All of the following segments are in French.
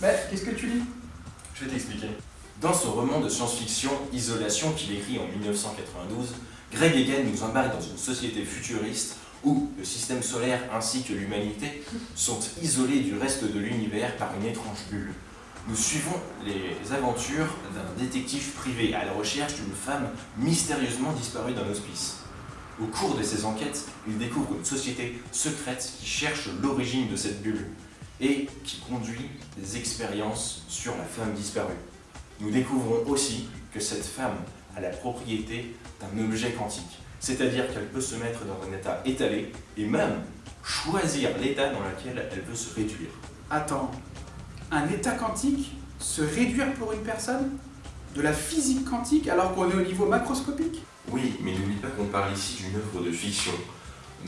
Mais qu'est-ce que tu lis? Je vais t'expliquer. Dans son roman de science-fiction Isolation qu'il écrit en 1992, Greg Egan nous embarque dans une société futuriste où le système solaire ainsi que l'humanité sont isolés du reste de l'univers par une étrange bulle. Nous suivons les aventures d'un détective privé à la recherche d'une femme mystérieusement disparue d'un hospice. Au cours de ses enquêtes, il découvre une société secrète qui cherche l'origine de cette bulle et qui conduit des expériences sur la femme disparue. Nous découvrons aussi que cette femme a la propriété d'un objet quantique, c'est-à-dire qu'elle peut se mettre dans un état étalé et même choisir l'état dans lequel elle veut se réduire. Attends, un état quantique se réduire pour une personne? De la physique quantique alors qu'on est au niveau macroscopique? Oui, mais n'oublie pas qu'on parle ici d'une œuvre de fiction.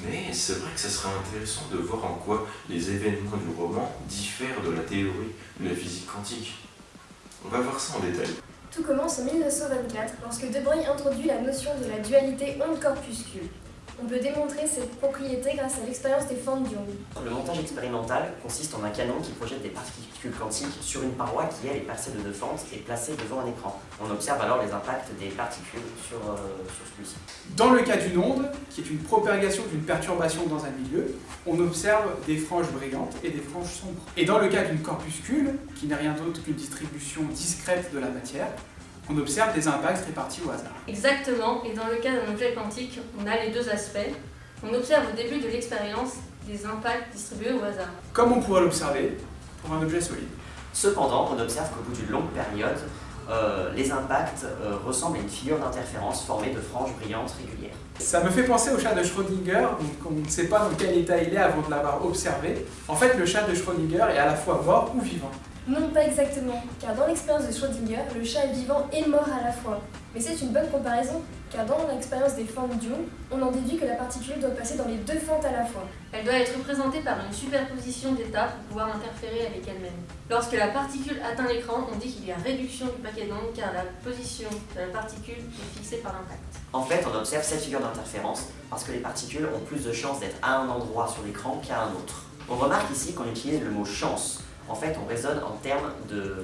Mais c'est vrai que ce serait intéressant de voir en quoi les événements du roman diffèrent de la théorie de la physique quantique. On va voir ça en détail. Tout commence en 1924 lorsque De Broglie introduit la notion de la dualité onde-corpuscule. On peut démontrer cette propriété grâce à l'expérience des fentes d'ion. Le montage expérimental consiste en un canon qui projette des particules quantiques sur une paroi qui, elle, est percée de deux fentes et placée devant un écran. On observe alors les impacts des particules sur, euh, sur celui-ci. Dans le cas d'une onde, qui est une propagation d'une perturbation dans un milieu, on observe des franges brillantes et des franges sombres. Et dans le cas d'une corpuscule, qui n'est rien d'autre qu'une distribution discrète de la matière, on observe des impacts répartis au hasard. Exactement, et dans le cas d'un objet quantique, on a les deux aspects. On observe au début de l'expérience des impacts distribués au hasard. Comme on pourrait l'observer pour un objet solide. Cependant, on observe qu'au bout d'une longue période, euh, les impacts euh, ressemblent à une figure d'interférence formée de franges brillantes régulières. Ça me fait penser au chat de Schrödinger, donc on ne sait pas dans quel état il est avant de l'avoir observé. En fait, le chat de Schrödinger est à la fois mort ou vivant. Non, pas exactement, car dans l'expérience de Schrödinger, le chat est vivant et mort à la fois. Mais c'est une bonne comparaison, car dans l'expérience des fentes d'ion, on en déduit que la particule doit passer dans les deux fentes à la fois. Elle doit être représentée par une superposition d'états pour pouvoir interférer avec elle-même. Lorsque la particule atteint l'écran, on dit qu'il y a réduction du paquet d'ondes car la position de la particule est fixée par l'impact. En fait, on observe cette figure d'interférence parce que les particules ont plus de chances d'être à un endroit sur l'écran qu'à un autre. On remarque ici qu'on utilise le mot chance en fait, on raisonne en termes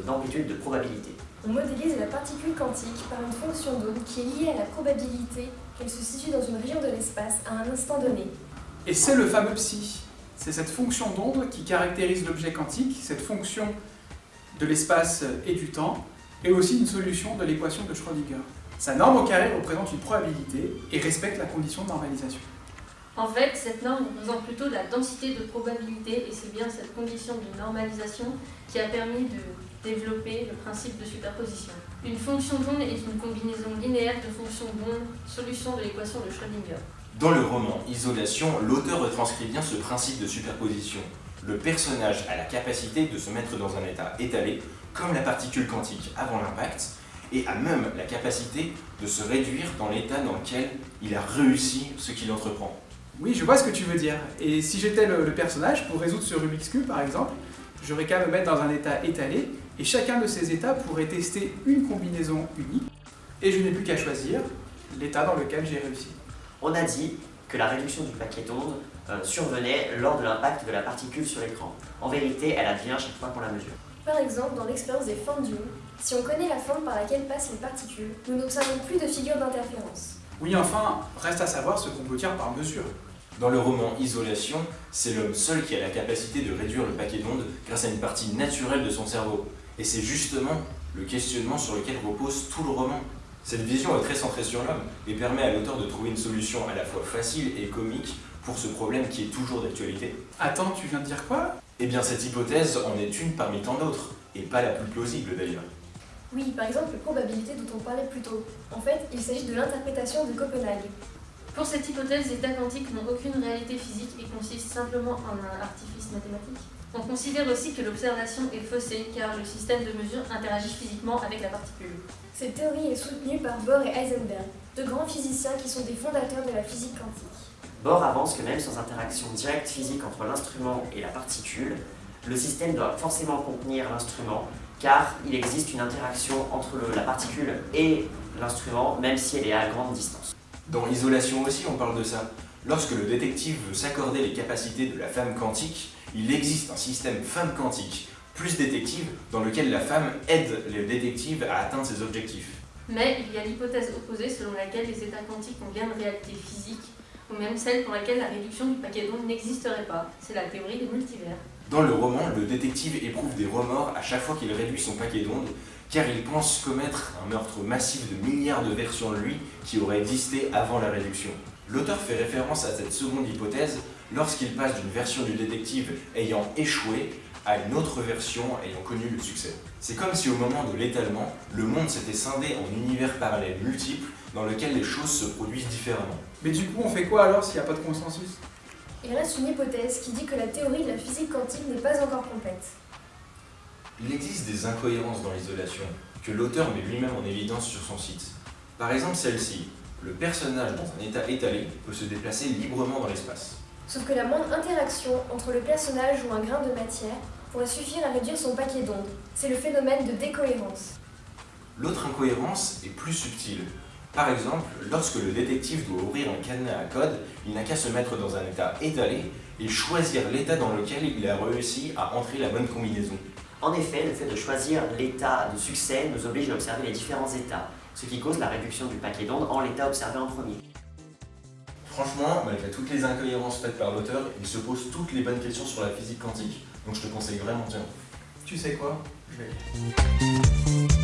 d'amplitude de, probabilité. On modélise la particule quantique par une fonction d'onde qui est liée à la probabilité qu'elle se situe dans une région de l'espace à un instant donné. Et c'est le fameux psi. C'est cette fonction d'onde qui caractérise l'objet quantique, cette fonction de l'espace et du temps, et aussi une solution de l'équation de Schrödinger. Sa norme au carré représente une probabilité et respecte la condition de normalisation. En fait, cette norme représente plutôt la densité de probabilité et c'est bien cette condition de normalisation qui a permis de développer le principe de superposition. Une fonction d'onde est une combinaison linéaire de fonctions d'onde, solution de l'équation de Schrödinger. Dans le roman Isolation, l'auteur retranscrit bien ce principe de superposition. Le personnage a la capacité de se mettre dans un état étalé, comme la particule quantique avant l'impact, et a même la capacité de se réduire dans l'état dans lequel il a réussi ce qu'il entreprend. Oui, je vois ce que tu veux dire. Et si j'étais le, personnage, pour résoudre ce Rubik's Cube par exemple, j'aurais qu'à me mettre dans un état étalé, et chacun de ces états pourrait tester une combinaison unique, et je n'ai plus qu'à choisir l'état dans lequel j'ai réussi. On a dit que la réduction du paquet d'ondes euh, survenait lors de l'impact de la particule sur l'écran. En vérité, elle advient chaque fois qu'on la mesure. Par exemple, dans l'expérience des fentes d'ion, si on connaît la forme par laquelle passent les particules, nous n'observons plus de figure d'interférence. Oui, enfin, reste à savoir ce qu'on peut dire par mesure. Dans le roman Isolation, c'est l'homme seul qui a la capacité de réduire le paquet d'ondes grâce à une partie naturelle de son cerveau. Et c'est justement le questionnement sur lequel repose tout le roman. Cette vision est très centrée sur l'homme et permet à l'auteur de trouver une solution à la fois facile et comique pour ce problème qui est toujours d'actualité. Attends, tu viens de dire quoi? Eh bien cette hypothèse en est une parmi tant d'autres, et pas la plus plausible d'ailleurs. Oui, par exemple, les probabilités dont on parlait plus tôt. En fait, il s'agit de l'interprétation de Copenhague. Pour cette hypothèse, les états quantiques n'ont aucune réalité physique et consistent simplement en un artifice mathématique. On considère aussi que l'observation est faussée car le système de mesure interagit physiquement avec la particule. Cette théorie est soutenue par Bohr et Heisenberg, deux grands physiciens qui sont des fondateurs de la physique quantique. Bohr avance que même sans interaction directe physique entre l'instrument et la particule, le système doit forcément contenir l'instrument car il existe une interaction entre la particule et l'instrument, même si elle est à grande distance. Dans Isolation aussi, on parle de ça. Lorsque le détective veut s'accorder les capacités de la femme quantique, il existe un système femme quantique plus détective, dans lequel la femme aide les détectives à atteindre ses objectifs. Mais il y a l'hypothèse opposée selon laquelle les états quantiques ont bien une réalité physique, ou même celle pour laquelle la réduction du paquet d'ondes n'existerait pas. C'est la théorie des multivers. Dans le roman, le détective éprouve des remords à chaque fois qu'il réduit son paquet d'ondes, car il pense commettre un meurtre massif de milliards de versions de lui qui auraient existé avant la réduction. L'auteur fait référence à cette seconde hypothèse lorsqu'il passe d'une version du détective ayant échoué à une autre version ayant connu le succès. C'est comme si au moment de l'étalement, le monde s'était scindé en univers parallèles multiples dans lesquels les choses se produisent différemment. Mais du coup, on fait quoi alors s'il n'y a pas de consensus? Il reste une hypothèse qui dit que la théorie de la physique quantique n'est pas encore complète. Il existe des incohérences dans l'isolation, que l'auteur met lui-même en évidence sur son site. Par exemple celle-ci, le personnage dans un état étalé peut se déplacer librement dans l'espace. Sauf que la moindre interaction entre le personnage ou un grain de matière pourrait suffire à réduire son paquet d'ondes. C'est le phénomène de décohérence. L'autre incohérence est plus subtile. Par exemple, lorsque le détective doit ouvrir un cadenas à code, il n'a qu'à se mettre dans un état étalé et choisir l'état dans lequel il a réussi à entrer la bonne combinaison. En effet, le fait de choisir l'état de succès nous oblige à observer les différents états, ce qui cause la réduction du paquet d'ondes en l'état observé en premier. Franchement, malgré toutes les incohérences faites par l'auteur, il se pose toutes les bonnes questions sur la physique quantique. Donc je te conseille vraiment tiens. Tu sais quoi? Je vais.